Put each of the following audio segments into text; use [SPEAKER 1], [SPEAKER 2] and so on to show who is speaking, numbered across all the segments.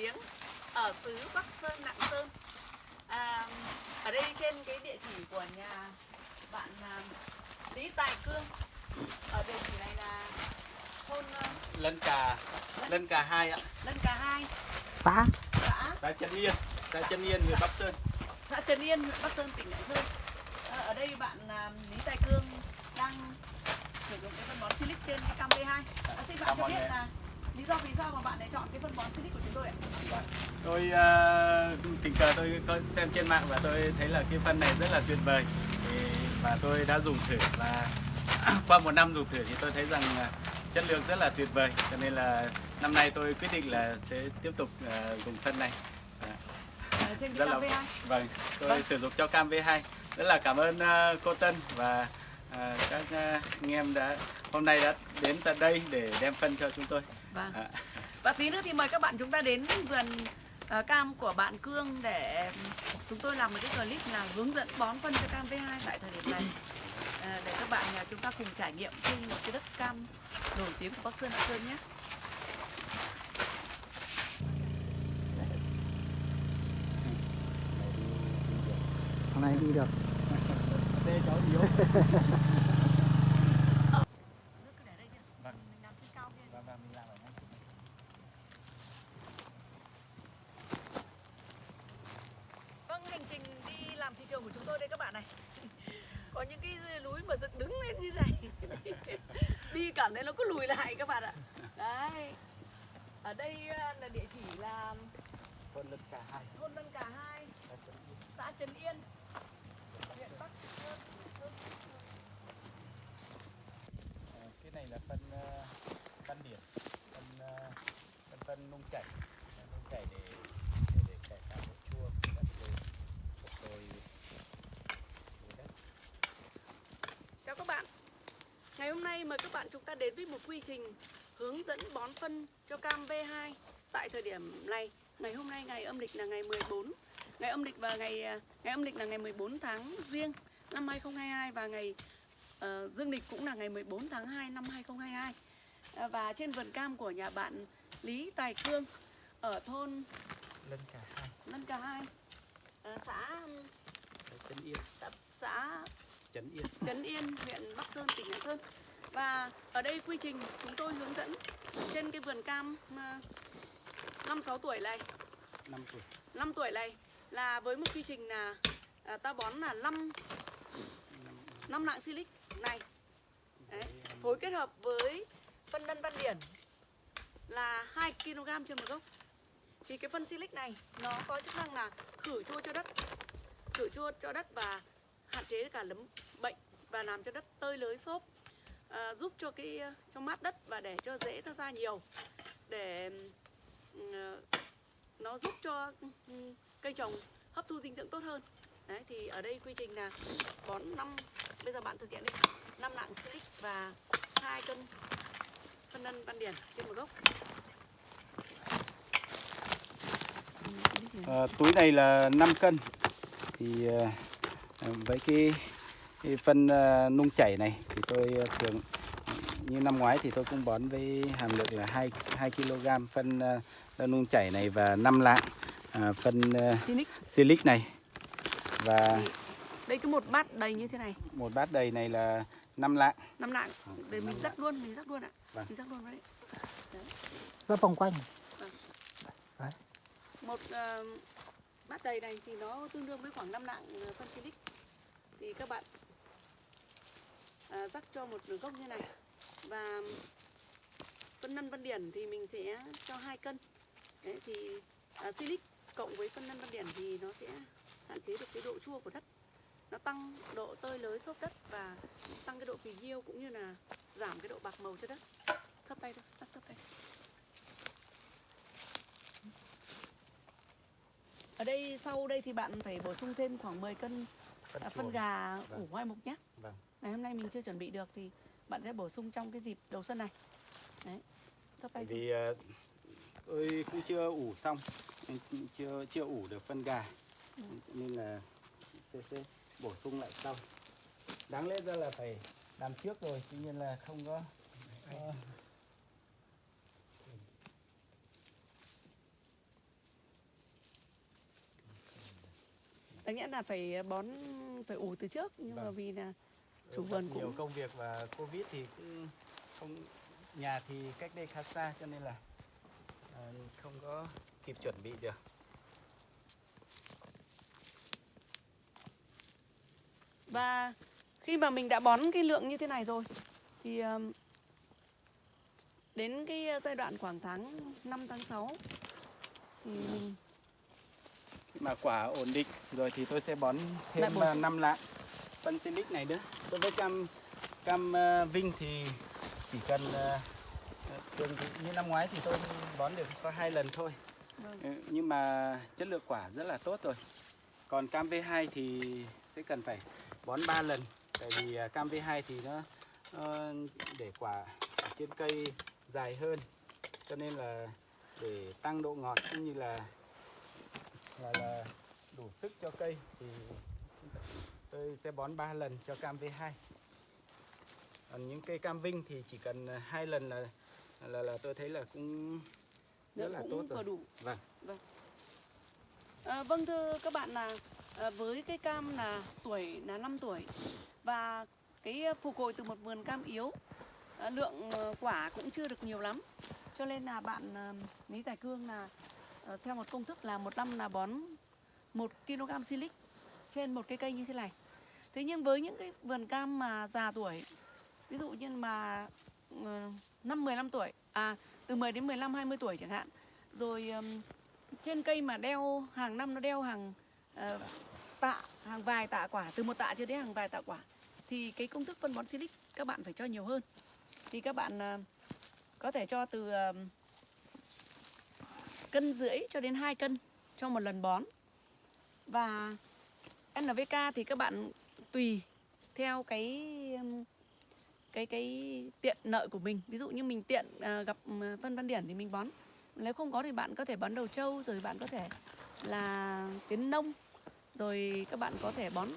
[SPEAKER 1] tiếng ở xứ Bắc Sơn Lạng Sơn. À, ở đây trên cái địa chỉ của nhà bạn à, Lý Tài Cương. Ở địa chỉ này là thôn à,
[SPEAKER 2] Lân Cà Lân Cà 2 ạ.
[SPEAKER 1] Lân Cà Hai.
[SPEAKER 3] Xã?
[SPEAKER 1] Xã?
[SPEAKER 2] Xã Trấn Yên Xã Trấn Yên huyện Bắc Sơn.
[SPEAKER 1] Xã Trần Yên huyện Bắc Sơn tỉnh Lạng Sơn. À, ở đây bạn à, Lý Tài Cương đang sử dụng cái phân bón Silic trên cái cam V2 à, xin bạn cho biết là lý do vì sao mà bạn lại chọn cái phân bón Silic của chúng tôi ạ?
[SPEAKER 2] Tôi uh, tình cờ tôi có xem trên mạng và tôi thấy là cái phân này rất là tuyệt vời. Thì, và tôi đã dùng thử và qua một năm dùng thử thì tôi thấy rằng chất lượng rất là tuyệt vời. Cho nên là năm nay tôi quyết định là sẽ tiếp tục à, dùng phân này. À, rất là
[SPEAKER 1] V2
[SPEAKER 2] vâng tôi
[SPEAKER 1] Vâng.
[SPEAKER 2] sử dụng cho cam V2 rất là cảm ơn à, cô Tân và à, các anh em đã hôm nay đã đến tận đây để đem phân cho chúng tôi
[SPEAKER 1] Vâng.
[SPEAKER 2] À,
[SPEAKER 1] Và tí nữa thì mời các bạn chúng ta đến vườn ờ, cam của bạn Cương để chúng tôi làm một cái clip là hướng dẫn bón phân cho cam V2 tại thời điểm này. Ờ, để các bạn ờ, chúng ta cùng trải nghiệm trên một cái đất cam nổi tiếng của Bắc Sơn Lạng Sơn nhé.
[SPEAKER 3] hôm nay đi được
[SPEAKER 2] Đây cháu yếu
[SPEAKER 1] Nước cứ để đây chưa?
[SPEAKER 2] Vâng.
[SPEAKER 1] Mình làm trên cao kia.
[SPEAKER 2] và và mình làm ở ngay
[SPEAKER 1] Vâng, hành trình đi làm thị trường của chúng tôi đây các bạn này. Có những cái núi mà dựng đứng lên như này. đi cảm thấy nó cứ lùi lại các bạn ạ. Đấy. Ở đây ờ, là địa chỉ là
[SPEAKER 2] phân lân cả hai.
[SPEAKER 1] thôn Vân Cà Hai, xã Trấn Yên, huyện Bắc Sơn.
[SPEAKER 2] Ờ, cái này là phân ờ, văn điển phân phân phân nung chảy. Nung chảy để để để cải tạo độ chua đất rồi đất
[SPEAKER 1] Chào các bạn. Ngày hôm nay mời các bạn chúng ta đến với một quy trình hướng dẫn bón phân cho cam V2 tại thời điểm này. Ngày hôm nay ngày âm lịch là ngày 14. Ngày âm lịch và ngày à, ngày âm lịch là ngày 14 tháng Giêng năm 2022 và ngày ờ, dương lịch cũng là ngày 14 tháng 2 năm 2022. À, và trên vườn cam của nhà bạn Lý Tài Cương ở thôn
[SPEAKER 2] lân cả hai
[SPEAKER 1] Lân Cà Hai, à, xã
[SPEAKER 2] chân yên
[SPEAKER 1] xã, xã
[SPEAKER 2] chấn yên
[SPEAKER 1] Trấn Yên, huyện Bắc Sơn, tỉnh Lạng Sơn. Và ở đây quy trình chúng tôi hướng dẫn trên cái vườn cam à, 5-6 tuổi này,
[SPEAKER 2] năm tuổi
[SPEAKER 1] 5 tuổi này là với một quy trình là à, ta bón là 5 5 lạng silic này. Đấy, phối kết hợp với phân nân văn điển là 2 kg trên một gốc. Thì cái phân silic này nó có chức năng là khử chua cho đất, khử chua cho đất và hạn chế cả nấm bệnh và làm cho đất tơi lới xốp à, giúp cho cái à, cho mát đất và để cho rễ nó ra nhiều. Để ừ, à, nó giúp cho ừ, ừ, cây trồng hấp thu dinh dưỡng tốt hơn. Đấy thì ở đây quy trình là bón năm bây giờ bạn thực hiện đi. Năm lạng silic và hai cân phân nân văn điển trên một gốc.
[SPEAKER 2] À, túi này là 5 cân. Thì à, à với cái, cái phân ờ, nung chảy này thì tôi ờ, thường như năm ngoái thì tôi cũng bón với hàm lượng là 2 2 kg phân ờ, nung chảy này và 5 lạng à, phân
[SPEAKER 1] silic.
[SPEAKER 2] này. Và
[SPEAKER 1] đây cứ một bát đầy như thế này.
[SPEAKER 2] một bát đầy này là 5 lạng.
[SPEAKER 1] Năm lạng. Để mình rắc luôn mình rắc luôn ạ.
[SPEAKER 2] Vâng.
[SPEAKER 1] mình rắc luôn vào đấy.
[SPEAKER 3] Rất vòng quanh.
[SPEAKER 1] Một ờ, bát đầy này thì nó tương đương với khoảng 5 lạng phân silic. Thì các bạn à, rắc cho một gốc như này. Và phân nân văn điển thì mình sẽ cho hai cân. Đấy thì à, silic cộng với phân nân văn điển thì nó sẽ hạn chế được cái độ chua của đất. Nó tăng độ tơi lới xốp đất và tăng cái độ phì nhiêu cũng như là giảm cái độ bạc màu cho đất. Thấp tay thôi thấp thấp tay. Ở đây sau đây thì bạn phải bổ sung thêm khoảng 10 cân à, phân gà
[SPEAKER 2] Vâng.
[SPEAKER 1] ủ hoai mục nhé.
[SPEAKER 2] Vâng
[SPEAKER 1] ngày hôm nay mình chưa chuẩn bị được thì bạn sẽ bổ sung trong cái dịp đầu xuân này. Đấy Tóc tay
[SPEAKER 2] vì uh, tôi cũng chưa ủ xong chưa chưa ủ được phân gà.
[SPEAKER 1] Ừ.
[SPEAKER 2] nên là sẽ, sẽ bổ sung lại sau. Đáng lẽ ra là phải làm trước rồi tuy nhiên là không có. Uh,
[SPEAKER 1] đáng ờ. nghĩa là phải bón phải ủ từ trước nhưng
[SPEAKER 2] vâng.
[SPEAKER 1] mà vì là
[SPEAKER 2] Ừ,
[SPEAKER 1] chủ
[SPEAKER 2] bận
[SPEAKER 1] vườn
[SPEAKER 2] nhiều
[SPEAKER 1] cũng
[SPEAKER 2] công việc và covid thì cũng không nhà thì cách đây khá xa cho nên là à, không có kịp chuẩn bị được.
[SPEAKER 1] Và khi mà mình đã bón cái lượng như thế này rồi thì đến cái giai đoạn khoảng tháng 5 tháng 6 thì mình
[SPEAKER 2] khi mà quả ổn định rồi thì tôi sẽ bón thêm
[SPEAKER 1] bổ sung.
[SPEAKER 2] 5 lạng. Phân silic này nữa đối với cam cam à, vinh thì chỉ cần à, thường như năm ngoái thì tôi bón được có hai lần thôi.
[SPEAKER 1] Vâng,
[SPEAKER 2] Ừ, nhưng mà chất lượng quả rất là tốt rồi. Còn cam V2 thì sẽ cần phải bón 3 lần. Tại vì cam V2 thì nó, nó để quả ở trên cây dài hơn. Cho nên là để tăng độ ngọt cũng như là là, là đủ sức cho cây thì tôi sẽ bón 3 lần cho cam V2 còn những cây cam Vinh thì chỉ cần à, hai lần là là, là tôi thấy là cũng rất là tốt
[SPEAKER 1] cũng vừa
[SPEAKER 2] rồi.
[SPEAKER 1] đủ.
[SPEAKER 2] Vâng.
[SPEAKER 1] À, vâng thưa các bạn là à, với cái cam là tuổi là 5 tuổi và cái phục hồi từ một vườn cam yếu à, lượng à, quả cũng chưa được nhiều lắm. Cho nên là bạn à, Lý Tài Cương là à, theo một công thức là một năm là bón 1 kg silic trên một cây cây như thế này. Thế nhưng với những cái vườn cam mà già tuổi ví dụ như mà ờ, năm 15 tuổi à từ 10 đến 15 20 tuổi chẳng hạn rồi um, trên cây mà đeo hàng năm nó đeo hàng uh, tạ hàng vài tạ quả từ một tạ cho đến hàng vài tạ quả thì cái công thức phân bón silic các bạn phải cho nhiều hơn. Thì các bạn uh, có thể cho từ ờ, cân rưỡi cho đến 2 cân cho một lần bón. Và NVK thì các bạn tùy theo cái um, cái cái tiện lợi của mình. Ví dụ như mình tiện uh, gặp à, phân văn điển thì mình bón. Nếu không có thì bạn có thể bón đầu trâu rồi bạn có thể là tiến nông rồi các bạn có thể bón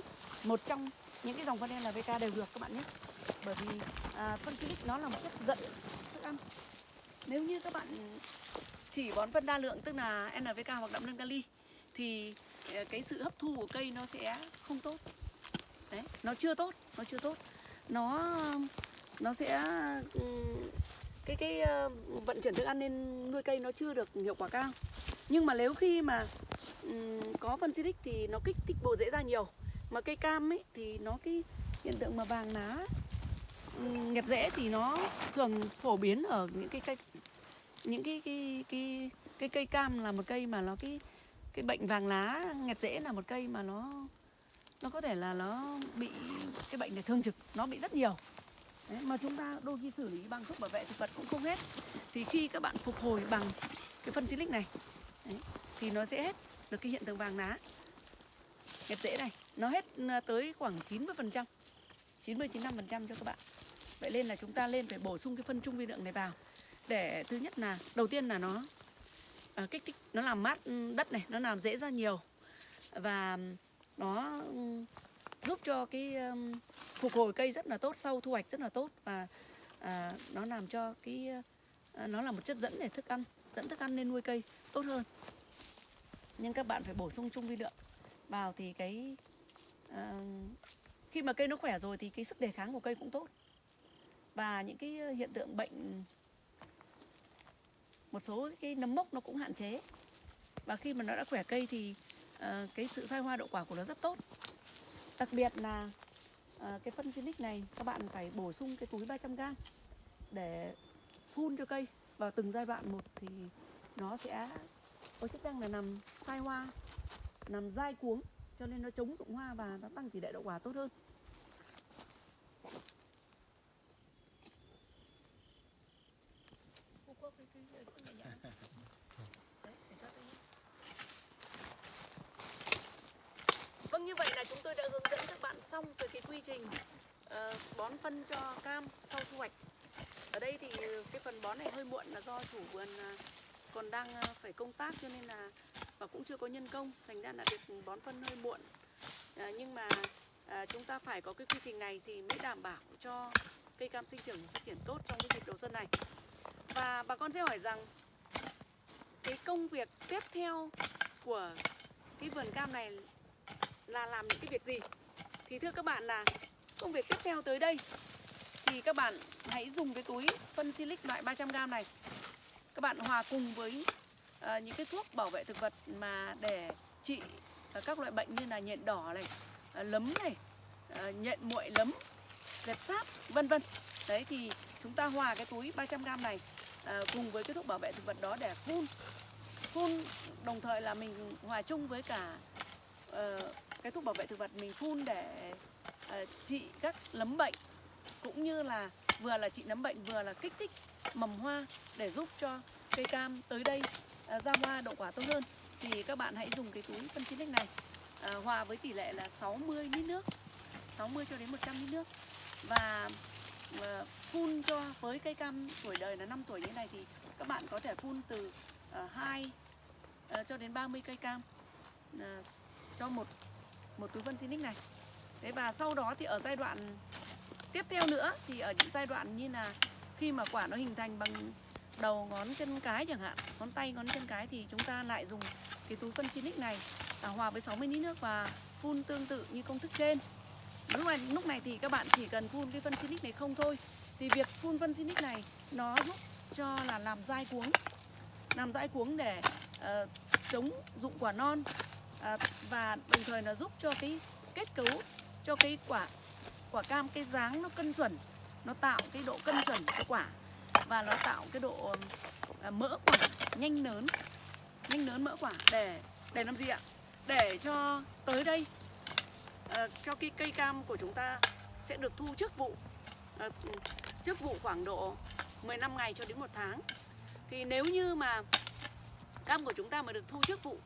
[SPEAKER 1] một trong những cái dòng phân Nvk đều được các bạn nhé. Bởi vì à, phân silic nó là một chất dẫn thức ăn. Nếu như các bạn chỉ bón phân đa lượng tức là Nvk hoặc đạm nâng kali thì Ờ, cái sự hấp thu của cây nó sẽ không tốt. Đấy nó chưa tốt nó chưa tốt. Nó nó sẽ ừ, cái cái ờ, vận chuyển thức ăn lên nuôi cây nó chưa được hiệu quả cao. Nhưng mà nếu khi mà ừ, có phân xịt thì nó kích thích bộ rễ ra nhiều. Mà cây cam ấy thì nó cái hiện tượng mà vàng lá ừm, nghẹt rễ thì nó thường phổ biến ở những cái cây những cái cái cái cái cây cam là một cây mà nó cái cái bệnh vàng lá nghẹt rễ là một cây mà nó nó có thể là nó bị cái bệnh này thương trực nó bị rất nhiều. Đấy, mà chúng ta đôi khi xử lý bằng thuốc bảo vệ thực vật cũng không hết. Thì khi các bạn phục hồi bằng cái phân silic này đấy, thì nó sẽ hết được cái hiện tượng vàng lá. Nghẹt rễ này nó hết à, tới khoảng 90 phần trăm 90 95 phần trăm cho các bạn. Vậy nên là chúng ta lên phải bổ sung cái phân trung vi lượng này vào. Để thứ nhất là đầu tiên là nó Ờ, kích thích nó làm mát ừ, đất này nó làm dễ ra nhiều. Và nó ừ, giúp cho cái um, phục hồi cây rất là tốt sau thu hoạch rất là tốt và à, nó làm cho cái à, nó là một chất dẫn để thức ăn dẫn thức ăn lên nuôi cây tốt hơn. Nhưng các bạn phải bổ sung chung vi lượng vào thì cái à, khi mà cây nó khỏe rồi thì cái sức đề kháng của cây cũng tốt. Và những cái hiện tượng bệnh một số cái nấm mốc nó cũng hạn chế. Và khi mà nó đã khỏe cây thì uh, cái sự sai hoa đậu quả của nó rất tốt. Đặc biệt là uh, cái phân silic này các bạn phải bổ sung cái túi 300g để phun cho cây. Vào từng giai đoạn một thì nó sẽ có chức năng là nằm sai hoa nằm dai cuống cho nên nó chống rụng hoa và nó tăng tỷ lệ đậu quả tốt hơn Cô có cái- cái- cái thuốc nhẹ nhàng. Đấy, để cho tôi- Vâng như vậy là chúng tôi đã hướng dẫn các bạn xong về cái quy trình ờ, bón phân cho cam sau thu hoạch. Ở đây thì cái phần bón này hơi muộn là do chủ vườn à, còn đang à, phải công tác cho nên là và cũng chưa có nhân công, thành ra là việc bón phân hơi muộn. À, nhưng mà à, chúng ta phải có cái quy trình này thì mới đảm bảo cho cây cam sinh trưởng phát triển tốt trong cái dịp đầu xuân này. Và bà con sẽ hỏi rằng cái công việc tiếp theo của cái vườn cam này là làm những cái việc gì thì thưa các bạn là công việc tiếp theo tới đây thì các bạn hãy dùng cái túi phân silic loại 300g này. Các bạn hòa cùng với uh, những cái thuốc bảo vệ thực vật mà để trị uh, các loại bệnh như là nhện đỏ này uh, lấm này uh, nhện muội lấm dẹp sáp vân vân. Đấy thì chúng ta hòa cái túi 300g này uh, cùng với cái thuốc bảo vệ thực vật đó để phun. Phun đồng thời là mình hòa chung với cả uh, cái thuốc bảo vệ thực vật mình phun để uh, trị các lấm bệnh cũng như là vừa là trị nấm bệnh vừa là kích thích mầm hoa để giúp cho cây cam tới đây à, ra hoa đậu quả tốt hơn thì các bạn hãy dùng cái túi phân chín này à, hòa với tỷ lệ là 60 lít nước 60 cho đến 100 lít nước và à, phun cho với cây cam tuổi đời là 5 tuổi như này thì các bạn có thể phun từ à, 2 à, cho đến 30 cây cam à, cho một một túi phân xin này. Thế và sau đó thì ở giai đoạn tiếp theo nữa thì ở những giai đoạn như là khi mà quả nó hình thành bằng đầu ngón chân cái chẳng hạn, ngón tay ngón chân cái thì chúng ta lại dùng cái túi phân xinic này à, hòa với 60 lít nước và phun tương tự như công thức trên. Lúc này, lúc này thì các bạn chỉ cần phun cái phân xinic này không thôi thì việc phun phân xinic này nó giúp cho là làm dai cuống làm dai cuống để uh, chống dụng quả non à, và đồng thời nó giúp cho cái kết cấu cho cái quả quả cam cái dáng nó cân chuẩn nó tạo cái độ cân chuẩn của quả và nó tạo cái độ à, mỡ quả nhanh lớn nhanh lớn mỡ quả để để làm gì ạ? Để cho tới đây ờ, cho cái cây cam của chúng ta sẽ được thu trước vụ Ờ, trước vụ khoảng độ 15 ngày cho đến một tháng. Thì nếu như mà cam của chúng ta mà được thu trước vụ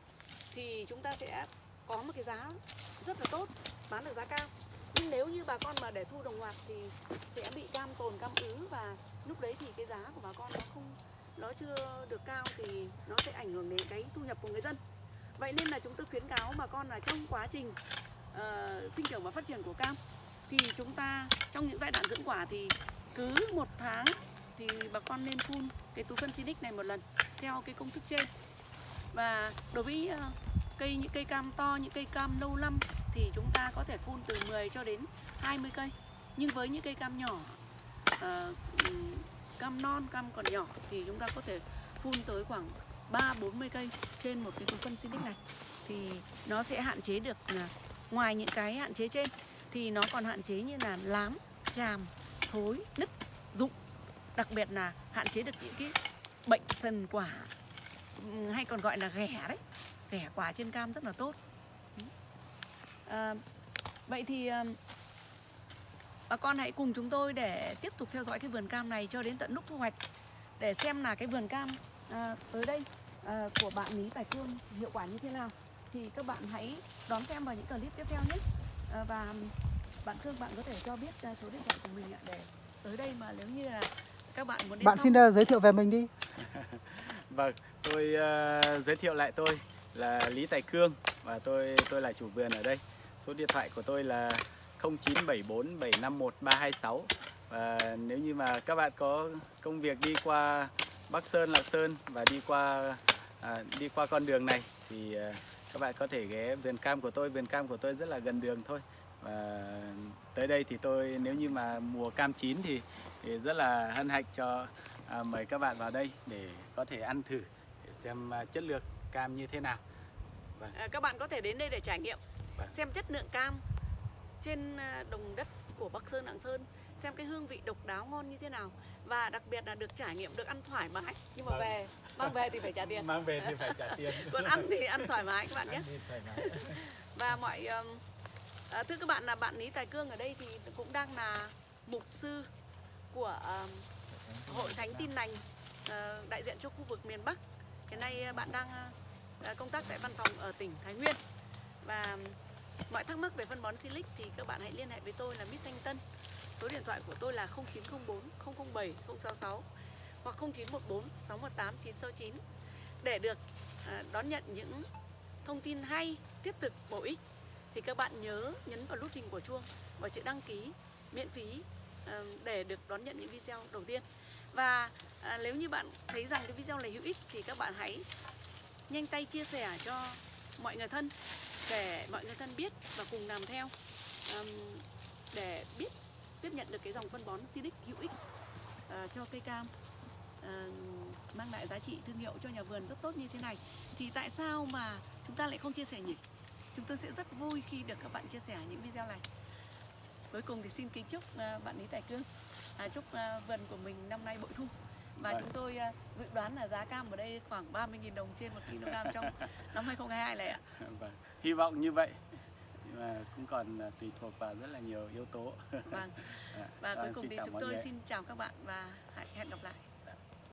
[SPEAKER 1] thì chúng ta sẽ có một cái giá rất là tốt bán được giá cao nhưng nếu như bà con mà để thu đồng loạt thì sẽ bị cam tồn cam ứ và lúc đấy thì cái giá của bà con nó không nó chưa được cao thì nó sẽ ảnh hưởng đến cái thu nhập của người dân. Vậy nên là chúng tôi khuyến cáo bà con là trong quá trình uh, sinh trưởng và phát triển của cam thì chúng ta trong những giai đoạn dưỡng quả thì cứ một tháng thì bà con nên phun cái túi phân Sinic này một lần theo cái công thức trên. Và đối với uh, cây những cây cam to những cây cam lâu năm thì chúng ta có thể phun từ 10 cho đến 20 cây. Nhưng với những cây cam nhỏ uh, cam non cam còn nhỏ thì chúng ta có thể phun tới khoảng 3 40 cây trên một cái túi phân Sinic này. Thì nó sẽ hạn chế được à, ngoài những cái hạn chế trên thì nó còn hạn chế như là lám, tràm, thối, nứt, rụng. Đặc biệt là hạn chế được những cái bệnh sần quả hay còn gọi là ghẻ đấy. Ghẻ quả trên cam rất là tốt à, vậy thì ừm, bà con hãy cùng chúng tôi để tiếp tục theo dõi cái vườn cam này cho đến tận lúc thu hoạch để xem là cái vườn cam à, tới đây à, của bạn Lý Tài Cương hiệu quả như thế nào thì các bạn hãy đón xem vào những clip tiếp theo nhé à, và bạn Cương bạn có thể cho biết số điện thoại của mình ạ để tới đây mà nếu như là các bạn muốn đến
[SPEAKER 3] Bạn
[SPEAKER 1] thăm
[SPEAKER 3] xin ờ, giới thiệu về mình đi.
[SPEAKER 2] Vâng, tôi ờ, giới thiệu lại tôi là Lý Tài Cương và tôi tôi là chủ vườn ở đây. Số điện thoại của tôi là 0974 751 326 và nếu như mà các bạn có công việc đi qua Bắc Sơn, Lạng Sơn và đi qua à, đi qua con đường này thì à, các bạn có thể ghé vườn cam của tôi. Vườn cam của tôi rất là gần đường thôi. Và tới đây thì tôi nếu như mà mùa cam chín thì, thì rất là hân hạnh cho à, mời các bạn vào đây để có thể ăn thử để xem à, chất lượng cam như thế nào. Vâng.
[SPEAKER 1] À, các bạn có thể đến đây để trải nghiệm xem chất lượng cam trên à, đồng đất của Bắc Sơn Lạng Sơn xem cái hương vị độc đáo ngon như thế nào. Và đặc biệt là được trải nghiệm được ăn thoải mái. Nhưng mà
[SPEAKER 2] Vâng.
[SPEAKER 1] về mang về thì phải trả tiền.
[SPEAKER 2] Mang về thì phải trả tiền.
[SPEAKER 1] còn ăn thì ăn thoải mái các bạn nhé. Và mọi à, thưa các bạn là bạn Lý Tài Cương ở đây thì cũng đang là mục sư của um, hội thánh tin lành ờ, đại diện cho khu vực miền Bắc. Hiện nay ờ, bạn đang ờ, công tác tại văn phòng ở tỉnh Thái Nguyên. Và mọi thắc mắc về phân bón Silic thì các bạn hãy liên hệ với tôi là Mít Thanh Tân. Số điện thoại của tôi là 0904 007 066 hoặc 0914 618 969 để được à, đón nhận những thông tin hay, thiết thực, bổ ích thì các bạn nhớ nhấn vào nút hình của chuông và chữ đăng ký miễn phí à, để được đón nhận những video đầu tiên. Và à, nếu như bạn thấy rằng cái video này hữu ích thì các bạn hãy nhanh tay chia sẻ cho mọi người thân để mọi người thân biết và cùng làm theo um, để biết tiếp nhận được cái dòng phân bón Silic hữu ích uh, cho cây cam uh, mang lại giá trị thương hiệu cho nhà vườn rất tốt như thế này thì tại sao mà chúng ta lại không chia sẻ nhỉ? Chúng tôi sẽ rất vui khi được các bạn chia sẻ những video này. Cuối cùng thì xin kính chúc uh, bạn Lý Tài Cương uh, chúc uh, vườn của mình năm nay bội thu và
[SPEAKER 2] Vâng.
[SPEAKER 1] chúng tôi à, dự đoán là giá cam ở đây khoảng 30.000 đồng trên 1 kg trong năm 2022 này ạ.
[SPEAKER 2] Vâng. Hy vọng như vậy nhưng mà cũng còn à, tùy thuộc vào rất là nhiều yếu tố.
[SPEAKER 1] Vâng.
[SPEAKER 2] Dạ.
[SPEAKER 1] Và cuối
[SPEAKER 2] Vâng,
[SPEAKER 1] cùng thì chúng tôi xin chào các bạn và hẹn gặp lại.